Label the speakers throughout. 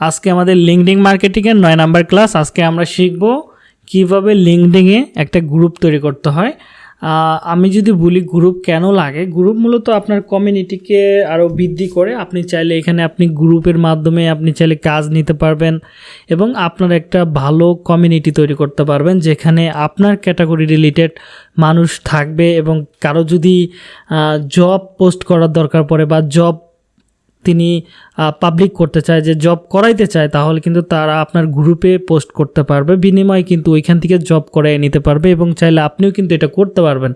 Speaker 1: আজকে আমাদের লিঙ্কডিং মার্কেটিংয়ের নয় নাম্বার ক্লাস আজকে আমরা শিখব কীভাবে লিঙ্কডিংয়ে একটা গ্রুপ তৈরি করতে হয়। আমি যদি বলি গ্রুপ কেন লাগে গ্রুপ মূলত আপনার কমিউনিটিকে আরও বৃদ্ধি করে। আপনি চাইলে এখানে আপনি গ্রুপের মাধ্যমে আপনি চাইলে কাজ নিতে পারবেন এবং আপনার একটা ভালো কমিউনিটি তৈরি করতে পারবেন, যেখানে আপনার ক্যাটাগরি রিলেটেড মানুষ থাকবে এবং কারও যদি জব পোস্ট করার দরকার পড়ে বা জব তিনি পাবলিক করতে চায়, যে জব করাইতে চায়, তাহলে কিন্তু তারা আপনার গ্রুপে পোস্ট করতে পারবে। বিনিময়ে কিন্তু ওইখান থেকে জব করাই নিতে পারবে এবং চাইলে আপনিও কিন্তু এটা করতে পারবেন।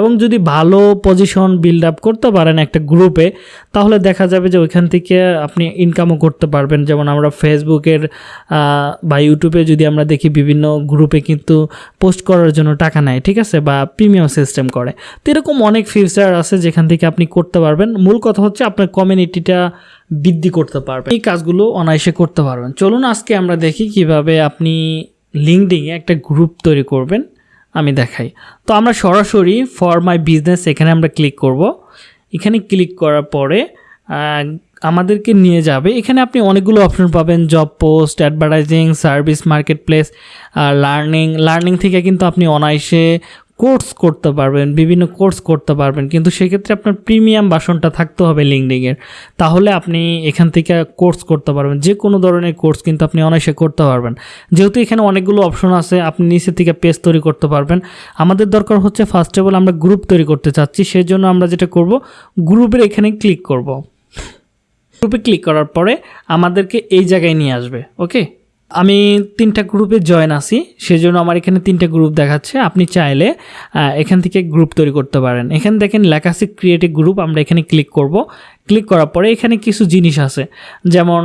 Speaker 1: এবং যদি ভালো পজিশন বিল্ড আপ করতে পারেন একটা গ্রুপে তাহলে দেখা যাবে যে ওইখান থেকে আপনি ইনকামও করতে পারবেন। যেমন আমরা ফেসবুকের বা ইউটিউবে যদি আমরা দেখি বিভিন্ন গ্রুপে কিন্তু পোস্ট করার জন্য টাকা নেয়, ঠিক আছে? বা প্রিমিয়াম সিস্টেম করে। তো এরকম অনেক ফিচার আছে যেখান থেকে আপনি করতে পারবেন। মূল কথা হচ্ছে আপনার কমিউনিটিটা বৃদ্ধি করতে পারবেন। এই কাজগুলো অনায়াসে করতে পারবেন। চলুন আজকে আমরা দেখি কীভাবে আপনি লিঙ্কডিংয়ে একটা গ্রুপ তৈরি করবেন। আমি দেখাই। তো আমরা সরাসরি ফর মাই বিজনেস এখানে আমরা ক্লিক করব। এখানে ক্লিক করার পরে আমাদেরকে নিয়ে যাবে। এখানে আপনি অনেকগুলো অপশন পাবেন job post advertising service marketplace learning learning থেকে কিন্তু আপনি অনায়াসে কোর্স করতে পারবেন, বিভিন্ন কোর্স করতে পারবেন, কিন্তু সেক্ষেত্রে আপনার প্রিমিয়াম বাসনটা থাকতে হবে লিঙ্কডিংয়ের তাহলে আপনি এখান থেকে কোর্স করতে পারবেন যে কোনো ধরনের কোর্স কিন্তু আপনি অনায়াসে করতে পারবেন। যেহেতু এখানে অনেকগুলো অপশন আছে, আপনি নিচে থেকে পেজ তৈরি করতে পারবেন। আমাদের দরকার হচ্ছে ফার্স্ট অফ অল আমরা গ্রুপ তৈরি করতে চাচ্ছি সেই জন্য আমরা যেটা করব গ্রুপের এখানে ক্লিক করব। গ্রুপে ক্লিক করার পরে আমাদেরকে এই জায়গায় নিয়ে আসবে ওকে আমি তিনটা গ্রুপে জয়েন আছি, সেজন্য আমার এখানে তিনটা গ্রুপ দেখাচ্ছে। আপনি চাইলে এখান থেকে গ্রুপ তৈরি করতে পারেন। এখানে দেখেন লেখা আছে ক্রিয়েটিভ গ্রুপ আমরা এখানে ক্লিক করব। ক্লিক করার পরে এখানে কিছু জিনিস আছে। যেমন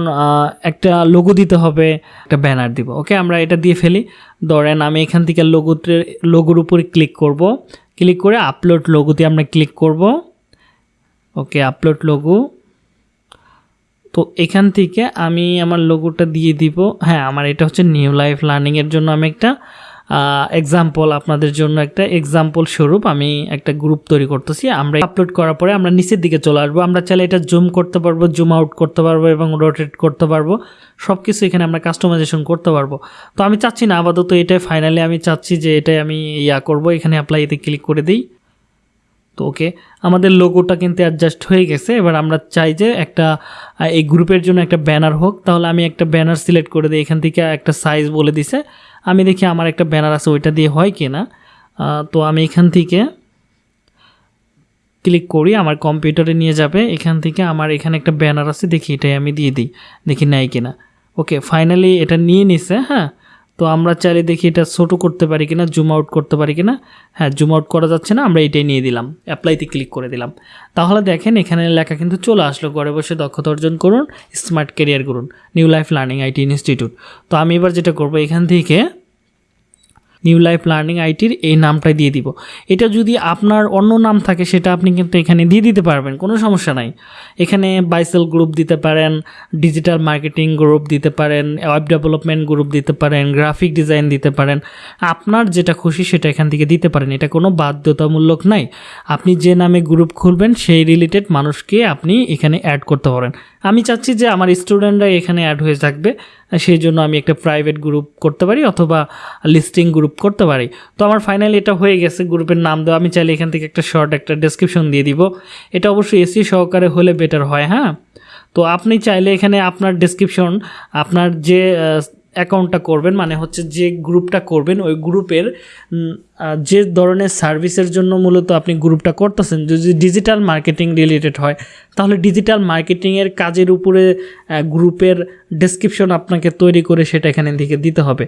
Speaker 1: একটা লোগো দিতে হবে, একটা ব্যানার দিব। ওকে আমরা এটা দিয়ে ফেলি। ধরেন আমি এখান থেকে লোগোতে লোগোর উপরে ক্লিক করব। ক্লিক করে আপলোড লোগোতে আমরা ক্লিক করব। ওকে আপলোড লোগো তো এখান থেকে আমি আমার লোগোটা দিয়ে দিব। হ্যাঁ আমার এটা হচ্ছে নিউ লাইফ লার্নিংয়ের জন্য আমি একটা এক্সাম্পল আপনাদের জন্য একটা এক্সাম্পল স্বরূপ আমি একটা গ্রুপ তৈরি করতেছি। আমরা আপলোড করার পরে আমরা নিচের দিকে চলে আসব। আমরা চাইলে এটা জুম করতে পারব জুম আউট করতে পারব এবং রোটেট করতে পারব। সব কিছু এখানে আমরা কাস্টমাইজেশন করতে পারব। তো আমি চাচ্ছি না, আপাতত এটাই ফাইনালি আমি চাচ্ছি যে এটাই আমি ইয়া করব। এখানে অ্যাপ্লাইতে ক্লিক করে দিই। তো ওকে, আমাদের লোগোটা কিন্তু অ্যাডজাস্ট হয়ে গেছে। এবার আমরা চাই যে একটা এই গ্রুপের জন্য একটা ব্যানার হোক। তাহলে আমি একটা ব্যানার সিলেক্ট করে দিই। এখান থেকে একটা সাইজ বলে দিছে। আমি দেখি আমার একটা ব্যানার আছে, ওইটা দিয়ে হয় কি না তো আমি এখান থেকে ক্লিক করি, আমার কম্পিউটারে নিয়ে যাবে। এখান থেকে আমার এখানে একটা ব্যানার আছে, দেখি এটাই আমি দিয়ে দিই। দেখি নেয় কিনা। ওকে ফাইনালি এটা নিয়ে নিছে হ্যাঁ। তো আমরা চাইলে দেখি এটা ছোটো করতে পারি কিনা জুম আউট করতে পারি কিনা। হ্যাঁ জুম আউট করা যাচ্ছে না, আমরা এটাই নিয়ে দিলাম অ্যাপ্লাইতে ক্লিক করে দিলাম। তাহলে দেখেন এখানে লেখা কিন্তু চলে আসলো, ঘরে বসে দক্ষতা অর্জন করুন স্মার্ট ক্যারিয়ার করুন new life learning IT institute তো আমি এবার যেটা করব, এখান থেকে নিউ লাইফ লার্নিং আইটির এই নামটাই দিয়ে দিব। এটা যদি আপনার অন্য নাম থাকে, সেটা আপনি কিন্তু এখানে দিয়ে দিতে পারবেন, কোনো সমস্যা নাই। এখানে বাইসেল গ্রুপ দিতে পারেন ডিজিটাল মার্কেটিং গ্রুপ দিতে পারেন ওয়েব ডেভেলপমেন্ট গ্রুপ দিতে পারেন গ্রাফিক ডিজাইন দিতে পারেন। আপনার যেটা খুশি সেটা এখান থেকে দিতে পারেন, এটা কোনো বাধ্যতামূলক নাই। আপনি যে নামে গ্রুপ খুলবেন, সেই রিলেটেড মানুষকে আপনি এখানে অ্যাড করতে পারেন। আমি চাচ্ছি যে আমার স্টুডেন্টরা এখানে অ্যাড হয়ে থাকবে। সেই জন্য আমি একটা প্রাইভেট গ্রুপ করতে পারি অথবা লিস্টিং গ্রুপ করতে পারি। তো আমার ফাইনালি এটা হয়ে গেছে গ্রুপের নাম দেওয়া আমি চাইলে এখান থেকে একটা শর্ট একটা ডেসক্রিপশন দিয়ে দিব। এটা অবশ্যই এসি সহকারে হলে বেটার হয় হ্যাঁ? তো আপনি চাইলে এখানে আপনার ডেসক্রিপশন আপনার যে অ্যাকাউন্টটা করবেন মানে হচ্ছে যে গ্রুপটা করবেন, ওই গ্রুপের যে ধরনের সার্ভিসের জন্য মূলত আপনি গ্রুপটা করতেছেন, যদি ডিজিটাল মার্কেটিং রিলেটেড হয়, তাহলে ডিজিটাল মার্কেটিংয়ের কাজের উপরে গ্রুপের ডেসক্রিপশন আপনাকে তৈরি করে সেটা এখানে থেকে দিতে হবে।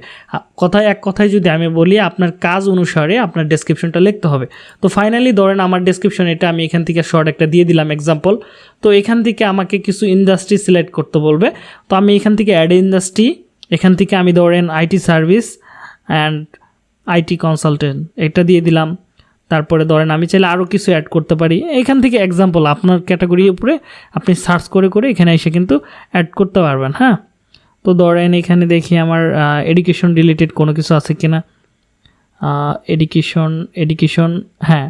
Speaker 1: কথায় এক কথায় যদি আমি বলি, আপনার কাজ অনুসারে আপনার ডেসক্রিপশনটা লিখতে হবে। তো ফাইনালি ধরেন আমার ডেসক্রিপশন এটা আমি এখান থেকে শর্ট একটা দিয়ে দিলাম এক্সাম্পল তো এখান থেকে আমাকে কিছু ইন্ডাস্ট্রি সিলেক্ট করতে বলবে, তো আমি এখান থেকে অ্যাড ইন্ডাস্ট্রি এখান থেকে আমি ধরেন IT service and IT consultant এটা দিয়ে দিলাম। তারপরে ধরেন আমি চাইলে আরও কিছু অ্যাড করতে পারি। এখান থেকে এক্সাম্পল আপনার ক্যাটাগরির উপরে আপনি সার্চ করে করে এখানে এসে কিন্তু অ্যাড করতে পারবেন হ্যাঁ? তো ধরেন এখানে দেখি আমার এডুকেশন রিলেটেড কোনো কিছু আছে কি না এডুকেশন এডুকেশন হ্যাঁ।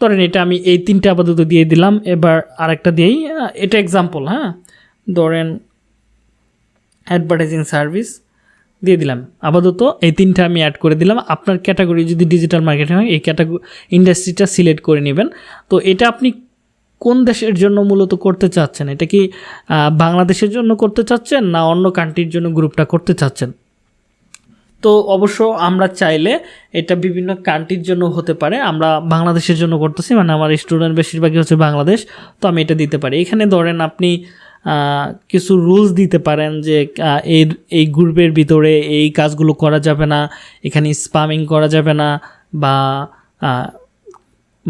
Speaker 1: ধরেন এটা আমি এই তিনটা আপাতত দিয়ে দিলাম। এবার আরেকটা দিয়েই এটা এক্সাম্পল হ্যাঁ? ধরেন অ্যাডভার্টাইজিং সার্ভিস দিয়ে দিলাম। আপাতত এই তিনটা আমি অ্যাড করে দিলাম। আপনার ক্যাটাগরি যদি ডিজিটাল মার্কেটিং হয়, এই ক্যাটাগরি ইন্ডাস্ট্রিটা সিলেক্ট করে নেবেন। তো এটা আপনি কোন দেশের জন্য মূলত করতে চাচ্ছেন? এটা কি বাংলাদেশের জন্য করতে চাচ্ছেন না অন্য কান্ট্রির জন্য গ্রুপটা করতে চাচ্ছেন? তো অবশ্য আমরা চাইলে এটা বিভিন্ন কান্ট্রির জন্য হতে পারে। আমরা বাংলাদেশের জন্য করতেছি মানে আমার স্টুডেন্ট বেশিরভাগই হচ্ছে বাংলাদেশ, তো আমি এটা দিতে পারি। এখানে ধরেন আপনি কিছু রুলস দিতে পারেন যে এই এই গ্রুপের ভিতরে এই কাজগুলো করা যাবে না, এখানে স্পামিং করা যাবে না বা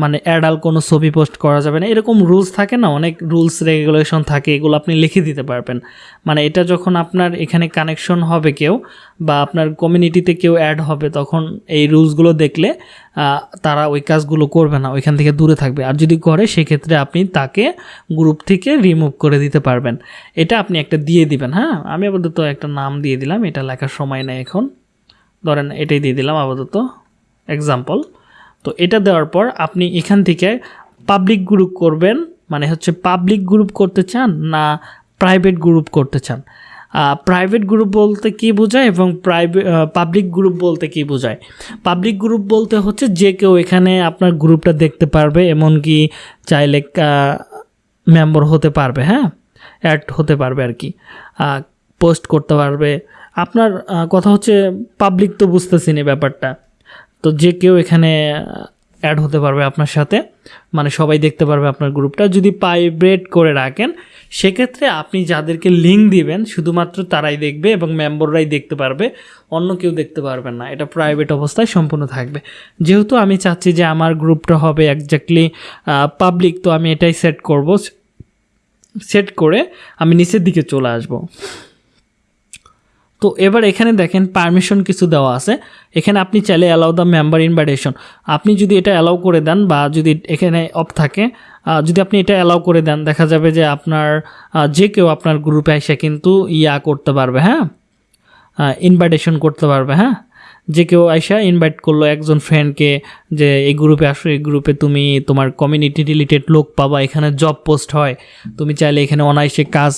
Speaker 1: মানে অ্যাডাল কোনো ছবি পোস্ট করা যাবে না। এরকম রুলস থাকে না, অনেক রুলস রেগুলেশন থাকে, এগুলো আপনি লিখে দিতে পারবেন। মানে এটা যখন আপনার এখানে কানেকশন হবে কেউ বা আপনার কমিউনিটিতে কেউ অ্যাড হবে, তখন এই রুলসগুলো দেখলে তারা ওই কাজগুলো করবে না, ওইখান থেকে দূরে থাকবে। আর যদি করে, সেক্ষেত্রে আপনি তাকে গ্রুপ থেকে রিমুভ করে দিতে পারবেন। এটা আপনি একটা দিয়ে দিবেন হ্যাঁ? আমি আপাতত একটা নাম দিয়ে দিলাম, এটা লেখার সময় নেই এখন। ধরেন এটাই দিয়ে দিলাম আপাতত। এক্সাম্পল তো এটা দেওয়ার পর আপনি এখান থেকে পাবলিক গ্রুপ করবেন মানে হচ্ছে পাবলিক গ্রুপ করতে চান না প্রাইভেট গ্রুপ করতে চান? প্রাইভেট গ্রুপ বলতে কি বোঝায় এবং প্রাইভেট পাবলিক গ্রুপ বলতে কি বোঝায়? পাবলিক গ্রুপ বলতে হচ্ছে যে কেউ এখানে আপনার গ্রুপটা দেখতে পারবে, এমনকি চাইলে মেম্বার হতে পারবে হ্যাঁ? অ্যাড হতে পারবে আর কি। পোস্ট করতে পারবে। আপনার কথা হচ্ছে পাবলিক তো বুঝতেছি না ব্যাপারটা। তো যে কেউ এখানে অ্যাড হতে পারবে আপনার সাথে মানে সবাই দেখতে পারবে আপনার গ্রুপটা। যদি প্রাইভেট করে রাখেন, সেক্ষেত্রে আপনি যাদেরকে লিঙ্ক দিবেন, শুধুমাত্র তারাই দেখবে এবং মেম্বাররাই দেখতে পারবে, অন্য কেউ দেখতে পারবেন না। এটা প্রাইভেট অবস্থায় সম্পূর্ণ থাকবে। যেহেতু আমি চাচ্ছি যে আমার গ্রুপটা হবে একজাক্টলি পাবলিক তো আমি এটাই সেট করব। সেট করে আমি নিচের দিকে চলে আসব। তো এবার এখানে দেখেন পারমিশন কিছু দেওয়া আছে। এখানে আপনি চাইলে অ্যালাউ দ্য মেম্বার ইনভাইটেশন আপনি যদি এটা অ্যালাউ করে দেন বা যদি এখানে অফ থাকে যদি আপনি এটা অ্যালাউ করে দেন, দেখা যাবে যে আপনার যে কেউ আপনার গ্রুপে এসে কিন্তু ইয়া করতে পারবে হ্যাঁ? ইনভাইটেশন করতে পারবে হ্যাঁ? যে কেউ আইসা ইনভাইট করল একজন ফ্রেন্ডকে যে এই গ্রুপে আসো, এই গ্রুপে তুমি তোমার কমিউনিটি রিলেটেড লোক পাবা, এখানে জব পোস্ট হয়। তুমি চাইলে এখানে অনায়াসে কাজ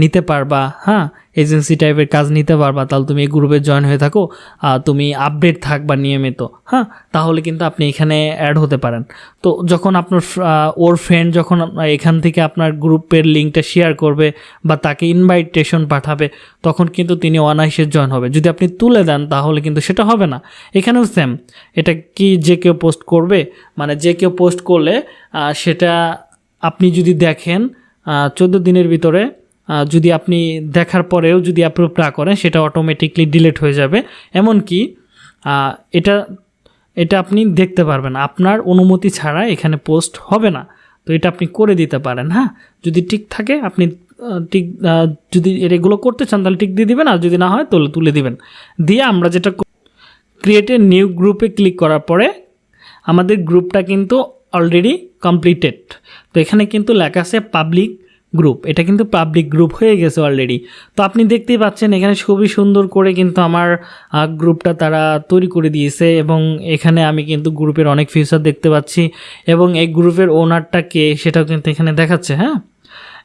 Speaker 1: নিতে পারবা হ্যাঁ? এজেন্সি টাইপের কাজ নিতে পারবা, তাহলে তুমি এই গ্রুপে জয়েন হয়ে থাকো, আর তুমি আপডেট থাকবা নিয়মিত হ্যাঁ? তাহলে কিন্তু আপনি এখানে অ্যাড হতে পারেন। তো যখন আপনার ওর ফ্রেন্ড যখন এখান থেকে আপনার গ্রুপের লিঙ্কটা শেয়ার করবে বা তাকে ইনভাইটেশন পাঠাবে, তখন কিন্তু তিনি অনায়াসে জয়েন হবে। যদি আপনি তুলে দেন, তাহলে কিন্তু সেটা হবে না। এখানেও সেম এটা কি যে কেউ পোস্ট করবে মানে যে কেউ পোস্ট করলে সেটা আপনি যদি দেখেন চোদ্দ দিনের ভিতরে যদি আপনি দেখার পরেও যদি অ্যাপ্রুভ না করেন, সেটা অটোমেটিকলি ডিলিট হয়ে যাবে। এমনকি এটা এটা আপনি দেখতে পারবেন, আপনার অনুমতি ছাড়া এখানে পোস্ট হবে না। তো এটা আপনি করে দিতে পারেন হ্যাঁ? যদি ঠিক থাকে, আপনি ঠিক যদি এগুলো করতে চান, তাহলে ঠিক দিয়ে দিবেন, আর যদি না হয়, তাহলে তুলে দিবেন। দিয়ে আমরা যেটা ক্রিয়েট নিউ গ্রুপে ক্লিক করার পরে আমাদের গ্রুপটা কিন্তু অলরেডি কমপ্লিটেড তো এখানে কিন্তু লেখা আছে পাবলিক গ্রুপ এটা কিন্তু পাবলিক গ্রুপ হয়ে গেছে অলরেডি তো আপনি দেখতেই পাচ্ছেন এখানে খুবই সুন্দর করে কিন্তু আমার গ্রুপটা তারা তৈরি করে দিয়েছে এবং এখানে আমি কিন্তু গ্রুপের অনেক ফিউচার দেখতে পাচ্ছি এবং এই গ্রুপের ওনারটা কে সেটাও কিন্তু এখানে দেখাচ্ছে হ্যাঁ?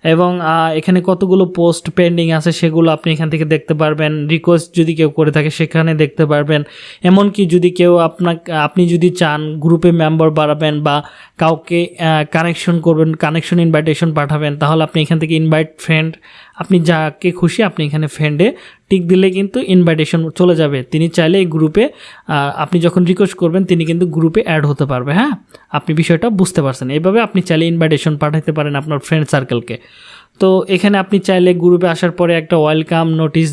Speaker 1: এবং এখানে কতগুলো পোস্ট পেন্ডিং আছে সেগুলো আপনি এখান থেকে দেখতে পারবেন। রিকোয়েস্ট যদি কেউ করে থাকে সেখানে দেখতে পারবেন। এমনকি যদি কেউ আপনাকে, আপনি যদি চান গ্রুপে মেম্বার বাড়াবেন বা কাউকে কানেকশন করবেন কানেকশন ইনভাইটেশন পাঠাবেন, তাহলে আপনি এখান থেকে ইনভাইট ফ্রেন্ড আপনি যাকে খুশি আপনি এখানে ফ্রেন্ডে টিক দিলে কিন্তু ইনভাইটেশন চলে যাবে। তিনি চাইলে এই গ্রুপে আপনি যখন রিকোয়েস্ট করবেন, তিনি কিন্তু গ্রুপে অ্যাড হতে পারবে হ্যাঁ? আপনি বিষয়টা বুঝতে পারছেন। এইভাবে আপনি চাইলে ইনভাইটেশন পাঠাতে পারেন আপনার ফ্রেন্ড সার্কেলকে তো এখানে আপনি চাইলে গ্রুপে আসার পরে একটা ওয়েলকাম নোটিশ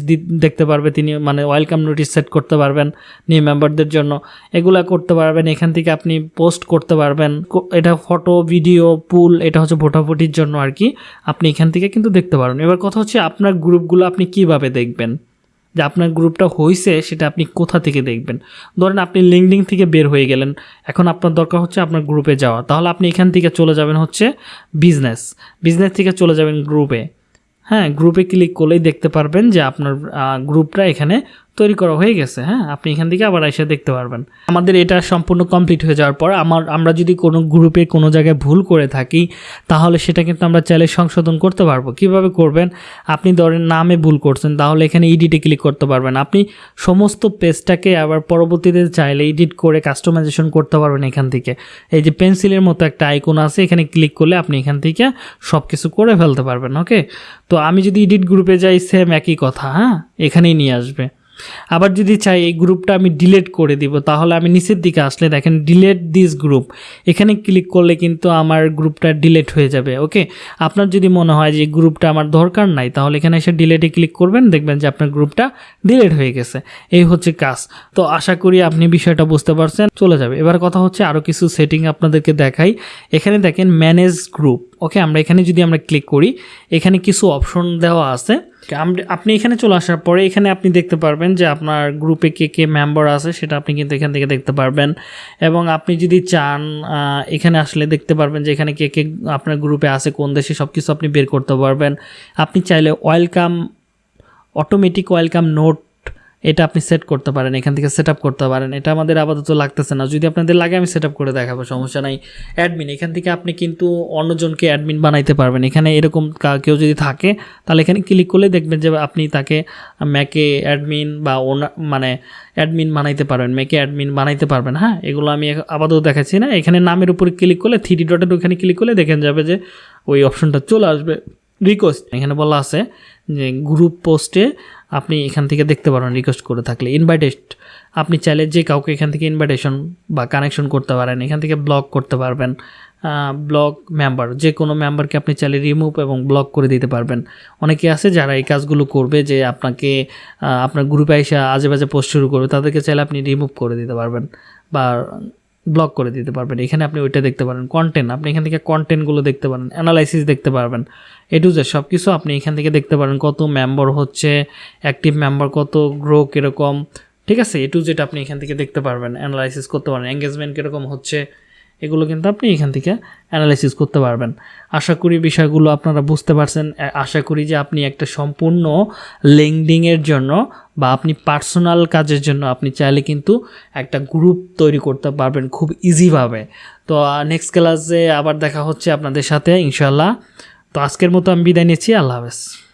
Speaker 1: দেখতে পারবে তিনি মানে ওয়েলকাম নোটিশ সেট করতে পারবেন নিউ মেম্বারদের জন্য। এগুলা করতে পারবেন, এখান থেকে আপনি পোস্ট করতে পারবেন। এটা ফটো ভিডিও পুল এটা হচ্ছে ভোটাভুটির জন্য আর কি। আপনি এখান থেকে কিন্তু দেখতে পারবেন এবার কথা হচ্ছে আপনার গ্রুপগুলো আপনি কীভাবে দেখবেন? যে আপনার গ্রুপটা হয়েছে সেটা আপনি কোথা থেকে দেখবেন? ধরেন আপনি লিঙ্কডিং থেকে বের হয়ে গেলেন, এখন আপনার দরকার হচ্ছে আপনার গ্রুপে যাওয়া। তাহলে আপনি এখান থেকে চলে যাবেন হচ্ছে বিজনেস বিজনেস থেকে চলে যাবেন গ্রুপে হ্যাঁ গ্রুপে ক্লিক করলেই দেখতে পারবেন যে আপনার গ্রুপটা এখানে তৈরি করা হয়ে গেছে হ্যাঁ? আপনি এখান থেকে আবার এসে দেখতে পারবেন। আমাদের এটা সম্পূর্ণ কমপ্লিট হয়ে যাওয়ার পর আমার, আমরা যদি কোনো গ্রুপে কোনো জায়গায় ভুল করে থাকি, তাহলে সেটা কিন্তু আমরা চাইলে সংশোধন করতে পারব। কীভাবে করবেন? আপনি ধরেন নামে ভুল করছেন, তাহলে এখানে এডিটে ক্লিক করতে পারবেন। আপনি সমস্ত পেজটাকে আবার পরবর্তীতে চাইলে এডিট করে কাস্টমাইজেশন করতে পারবেন এখান থেকে। এই যে পেন্সিলের মতো একটা আইকন আছে, এখানে ক্লিক করলে আপনি এখান থেকে সব কিছু করে ফেলতে পারবেন ওকে তো আমি যদি এডিট গ্রুপে যাই সেম একই কথা হ্যাঁ? এখানেই নিয়ে আসবে। আবার যদি চাই এই গ্রুপটা আমি ডিলেট করে দিব, তাহলে আমি নিচের দিকে আসলে দেখেন ডিলেট দিস গ্রুপ। এখানে ক্লিক করলে কিন্তু আমার গ্রুপটা ডিলেট হয়ে যাবে, ওকে? আপনার যদি মনে হয় যে গ্রুপটা আমার দরকার নাই, তাহলে এখানে এসে ডিলেটে ক্লিক করবেন, দেখবেন যে আপনার গ্রুপটা ডিলেট হয়ে গেছে। এই হচ্ছে কাজ। তো আশা করি আপনি বিষয়টা বুঝতে পারছেন, চলে যাবে। এবার কথা হচ্ছে আরও কিছু সেটিং আপনাদেরকে দেখাই। এখানে দেখেন ম্যানেজ গ্রুপ ওকে? আমরা এখানে যদি আমরা ক্লিক করি, এখানে কিছু অপশন দেওয়া আছে। আপনি এখানে চলে আসার পরে এখানে আপনি দেখতে পারবেন যে আপনার গ্রুপে কে কে মেম্বার আছে, সেটা আপনি কিন্তু এখান থেকে দেখতে পারবেন। এবং আপনি যদি চান এখানে আসলে দেখতে পারবেন যে এখানে কে কে আপনার গ্রুপে আছে, কোন দেশে সব কিছু আপনি বের করতে পারবেন। আপনি চাইলে ওয়েলকাম অটোমেটিক ওয়েলকাম নোট এটা আপনি সেট করতে পারেন, এখান থেকে সেট করতে পারেন। এটা আমাদের আপাতত লাগতেছে না। যদি আপনাদের লাগে, আমি সেট করে দেখাবো, সমস্যা নাই। অ্যাডমিন এখান থেকে আপনি কিন্তু অন্যজনকে অ্যাডমিন বানাইতে পারবেন। এখানে এরকম কেউ যদি থাকে, তাহলে এখানে ক্লিক করলে দেখবেন যে আপনি তাকে ম্যাকে অ্যাডমিন বা মানে অ্যাডমিন বানাইতে পারবেন ম্যাকে অ্যাডমিন বানাইতে পারবেন। হ্যাঁ এগুলো আমি আপাতত দেখাচ্ছি না। এখানে নামের উপরে ক্লিক করলে থ্রি ডটের ওখানে ক্লিক করলে দেখেন যাবে যে ওই অপশনটা চলে আসবে। রিকোয়েস্ট এখানে বলা আছে যে গ্রুপ পোস্টে আপনি এখান থেকে দেখতে পারেন রিকোয়েস্ট করে থাকলে। ইনভাইটেড আপনি চাইলে যে কাউকে এখান থেকে ইনভাইটেশন বা কানেকশন করতে পারেন, এখান থেকে ব্লক করতে পারবেন। ব্লক মেম্বার যে কোনো মেম্বারকে আপনি চাইলে রিমুভ এবং ব্লক করে দিতে পারবেন। অনেকে আছে যারা এই কাজগুলো করবে যে আপনাকে আপনার গ্রুপে এসে আজে বাজে পোস্ট শুরু করবে, তাদেরকে চাইলে আপনি রিমুভ করে দিতে পারবেন। বা ব্লক করে দিতে পারবেন। এখানে আপনি ওইটা দেখতে পারেন। কন্টেন্ট আপনি এখান থেকে কন্টেন্টগুলো দেখতে পারেন। অ্যানালাইসিস দেখতে পারবেন। এ টু জেড সব কিছু আপনি এখান থেকে দেখতে পারেন। কত মেম্বার হচ্ছে অ্যাক্টিভ মেম্বার কত গ্রো কীরকম। ঠিক আছে? এ টু জেড আপনি এখান থেকে দেখতে পারবেন। অ্যানালাইসিস করতে পারেন। এঙ্গেজমেন্ট কীরকম হচ্ছে। এগুলো কিন্তু আপনি এখান থেকে অ্যানালাইসিস করতে পারবেন। আশা করি বিষয়গুলো আপনারা বুঝতে পারছেন। আশা করি যে আপনি একটা সম্পূর্ণ লিঙ্কডিংয়ের জন্য বা আপনি পার্সোনাল কাজের জন্য আপনি চাইলে কিন্তু একটা গ্রুপ তৈরি করতে পারবেন খুব ইজিভাবে তো নেক্সট ক্লাসে আবার দেখা হচ্ছে আপনাদের সাথে ইনশাল্লাহ তো, আজকের মতো আমি বিদায় নিচ্ছি। আল্লাহ হাফেজ।